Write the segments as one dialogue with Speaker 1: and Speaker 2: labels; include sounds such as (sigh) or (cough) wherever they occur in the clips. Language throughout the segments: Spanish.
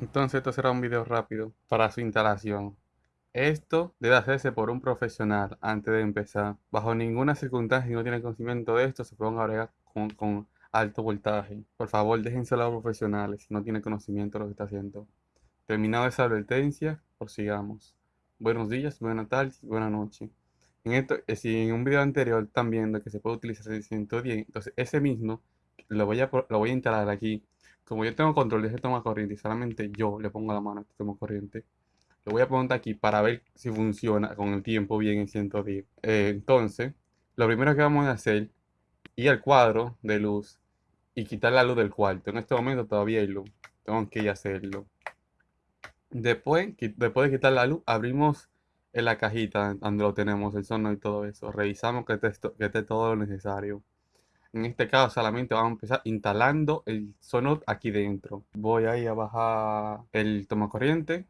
Speaker 1: Entonces esto será un video rápido para su instalación. Esto debe hacerse por un profesional antes de empezar. Bajo ninguna circunstancia, si no tiene conocimiento de esto, se pueden agregar con, alto voltaje. Por favor, déjenselo a los profesionales si no tiene conocimiento de lo que está haciendo. Terminado esa advertencia, prosigamos. Buenos días, buenas tardes, buenas noches. En esto, eh, si en un video anterior están viendo que se puede utilizar el 110, entonces ese mismo lo voy a, lo voy a instalar aquí. Como yo tengo control de este toma corriente y solamente yo le pongo la mano a este toma corriente, lo voy a poner aquí para ver si funciona con el tiempo bien en 110. Eh, entonces, lo primero que vamos a hacer, ir al cuadro de luz y quitar la luz del cuarto. En este momento todavía hay luz. Tengo que ir a hacerlo. Después, después de quitar la luz, abrimos en la cajita donde lo tenemos, el sono y todo eso. Revisamos que esté, todo lo necesario. En este caso solamente vamos a empezar instalando el sono aquí dentro. Voy ahí a bajar el toma corriente.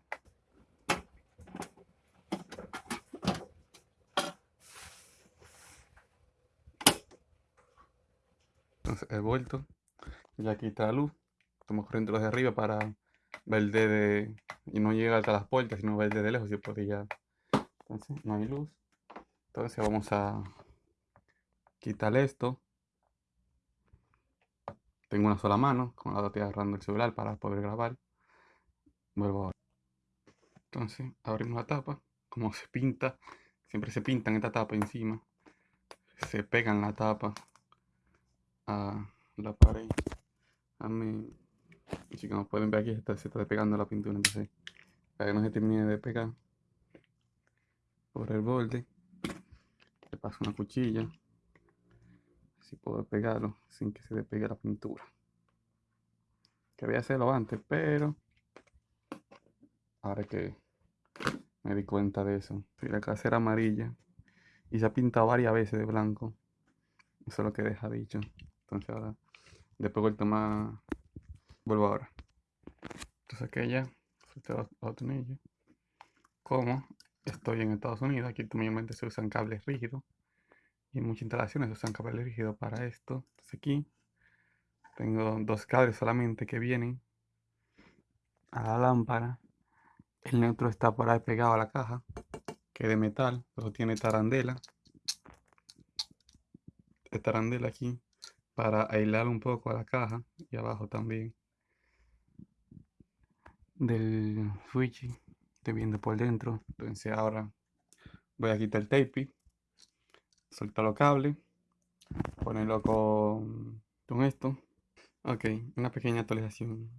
Speaker 1: Entonces he vuelto. Ya quita la luz. Toma corriente los de arriba para ver de y no llega hasta las puertas, sino ver de lejos, si. Entonces, no hay luz. Entonces vamos a quitar esto. Tengo una sola mano, con la otra estoy agarrando el celular para poder grabar. Vuelvo ahora. Entonces, abrimos la tapa. Como se pinta, siempre se pintan esta tapa encima. Se pegan la tapa a la pared. A mí Así como pueden ver aquí está, se está despegando la pintura, entonces para que no se termine de pegar por el borde, le paso una cuchilla, así puedo pegarlo sin que se despegue la pintura. Quería hacerlo antes, pero ahora que me di cuenta de eso. Si la casa era amarilla y se ha pintado varias veces de blanco, eso es lo que deja dicho. Entonces ahora, después vuelto más Vuelvo ahora. Entonces aquella, tornillos. Como estoy en Estados Unidos, aquí mayormente se usan cables rígidos. Y muchas instalaciones usan cables rígidos para esto. Entonces aquí tengo dos cables solamente que vienen a la lámpara. El neutro está por ahí pegado a la caja, que es de metal, pero tiene tarandela. Esta tarandela aquí para aislar un poco a la caja y abajo también del switch estoy viendo por dentro entonces ahora voy a quitar el tape soltar los cables ponerlo con, con esto ok una pequeña actualización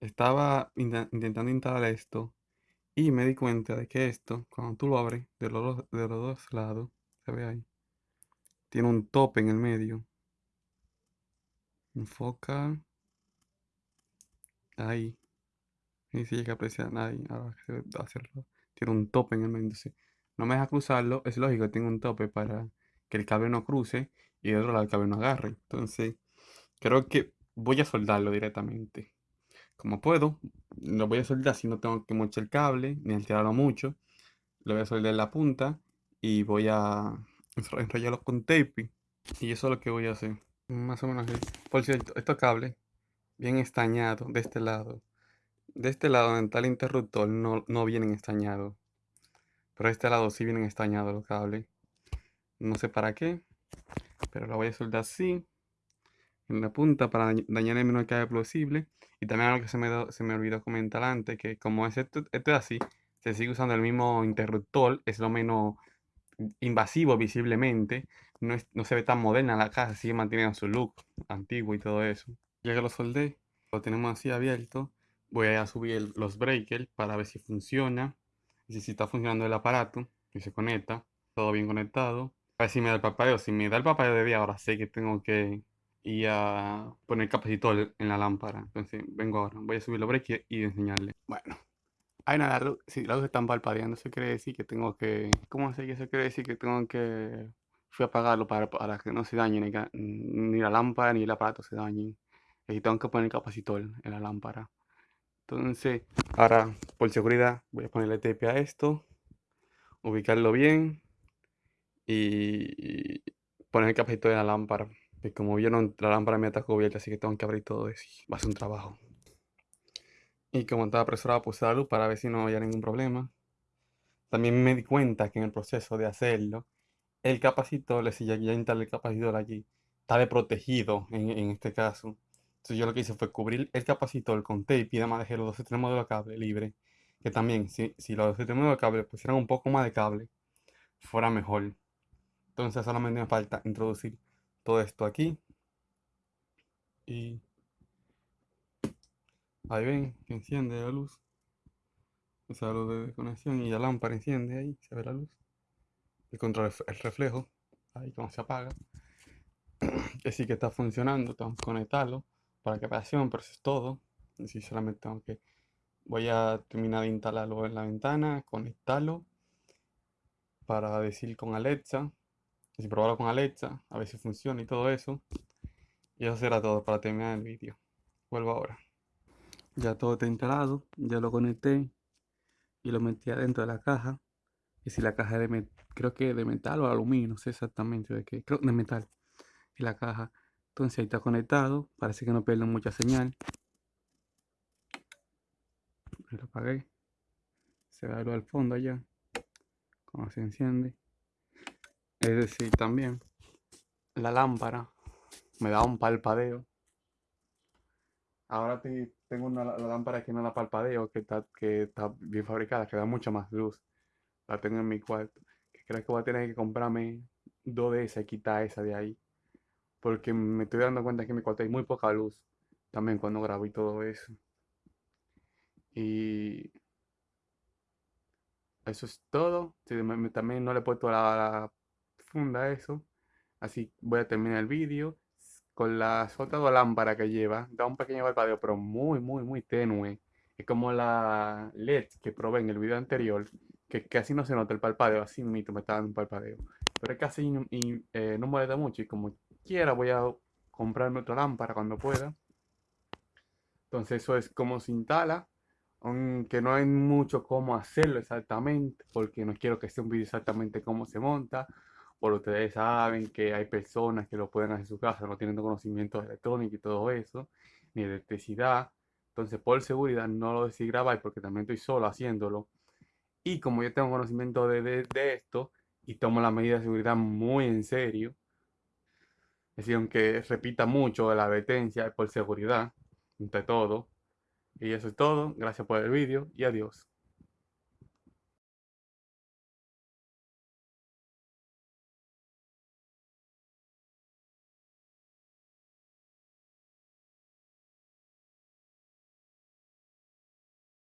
Speaker 1: estaba intentando instalar esto y me di cuenta de que esto cuando tú lo abres de los, de los dos lados se ve ahí tiene un tope en el medio enfoca ahí ni si llega a apreciar a nadie. Ahora que se hacerlo. Tiene un tope en el medio. no me deja cruzarlo. Es lógico, tengo un tope para que el cable no cruce y de otro lado el cable no agarre. Entonces, creo que voy a soldarlo directamente. Como puedo, lo voy a soldar si no tengo que mochar el cable ni alterarlo mucho. Lo voy a soldar en la punta y voy a enrollarlo con tape. Y eso es lo que voy a hacer. Más o menos Por cierto, estos cables bien estañados de este lado de este lado está el interruptor no, no vienen estañados. Pero de este lado sí vienen estañados los cables. No sé para qué. Pero lo voy a soldar así. En la punta para dañar el menor cable posible. Y también algo que se me, se me olvidó comentar antes. Que como es esto, esto es así. Se sigue usando el mismo interruptor. Es lo menos invasivo visiblemente. No, no se ve tan moderna la casa. Sigue manteniendo su look antiguo y todo eso. Ya que lo soldé. Lo tenemos así abierto voy a subir los breakers para ver si funciona y si está funcionando el aparato y se conecta todo bien conectado a ver si me da el papel si me da el papel de día ahora sé que tengo que ir a poner capacitor en la lámpara. Entonces vengo ahora voy a subir los breakers y enseñarle. Bueno hay nada si la luz están parpadeando eso quiere decir que tengo que ¿cómo sé que eso quiere decir que tengo que fui a apagarlo para, para que no se dañe ni, ni la lámpara ni el aparato se dañen. Y tengo que poner capacitor en la lámpara. Entonces, ahora por seguridad voy a ponerle tape a esto, ubicarlo bien y poner el capacitor de la lámpara. Y como vieron, la lámpara me está cubierta, así que tengo que abrir todo eso. Va a ser un trabajo. Y como estaba apresurado, puse la luz para ver si no había ningún problema. También me di cuenta que en el proceso de hacerlo, el capacitor, si ya, ya instalé el capacitor allí, está desprotegido en, en este caso. Entonces yo lo que hice fue cubrir el capacitor con tape y además dejé los dos extremos de los cables libres. Que también, si, si los dos extremos de los cables pusieran un poco más de cable, fuera mejor. Entonces solamente me falta introducir todo esto aquí. Y ahí ven que enciende la luz. Esa luz de conexión y la lámpara enciende ahí, se ve la luz. Y contra el reflejo, ahí como se apaga. (clears throat) Que sí que está funcionando, tengo que conectarlo para presión, pero eso es todo. Así solamente tengo que, voy a terminar de instalarlo en la ventana, conectarlo para decir con Alexa, y probarlo con Alexa, a ver si funciona y todo eso. Y eso será todo para terminar el vídeo. Vuelvo ahora. Ya todo está instalado, ya lo conecté y lo metí adentro de la caja. Y si la caja es de creo que de metal o aluminio, no sé exactamente de qué, creo de metal. Y la caja entonces ahí está conectado. Parece que no pierde mucha señal. Lo apagué. Se ve algo al fondo allá. Como se enciende. Es decir, también la lámpara me da un palpadeo. Ahora tengo una lámpara que no la palpadeo, que está, que está bien fabricada, que da mucha más luz. La tengo en mi cuarto. Que creo que voy a tener que comprarme dos de esas y quitar esa de ahí porque me estoy dando cuenta que en mi cuarto hay muy poca luz también cuando grabo y todo eso. Y eso es todo. también no le he puesto la, a eso. Así voy a terminar el vídeo con la otras dos lámparas que lleva. Da un pequeño parpadeo, pero muy, muy, muy tenue. Es como la LED que probé en el video anterior, que casi no se nota el parpadeo, así mismo me está dando un parpadeo. Pero es casi y, eh, no molesta mucho y como quiera, voy a comprarme otra lámpara cuando pueda. Entonces eso es como se instala, aunque no hay mucho cómo hacerlo exactamente, porque no quiero que sea un vídeo exactamente cómo se monta, por ustedes saben que hay personas que lo pueden hacer en su casa, no tienen conocimiento de electrónica y todo eso, ni de electricidad. Entonces por seguridad no lo decidí grabar porque también estoy solo haciéndolo. Y como yo tengo conocimiento de, de esto y tomo las medidas de seguridad muy en serio, es decir, aunque repita mucho la advertencia por seguridad, entre todo. Y eso es todo. Gracias por el vídeo y adiós.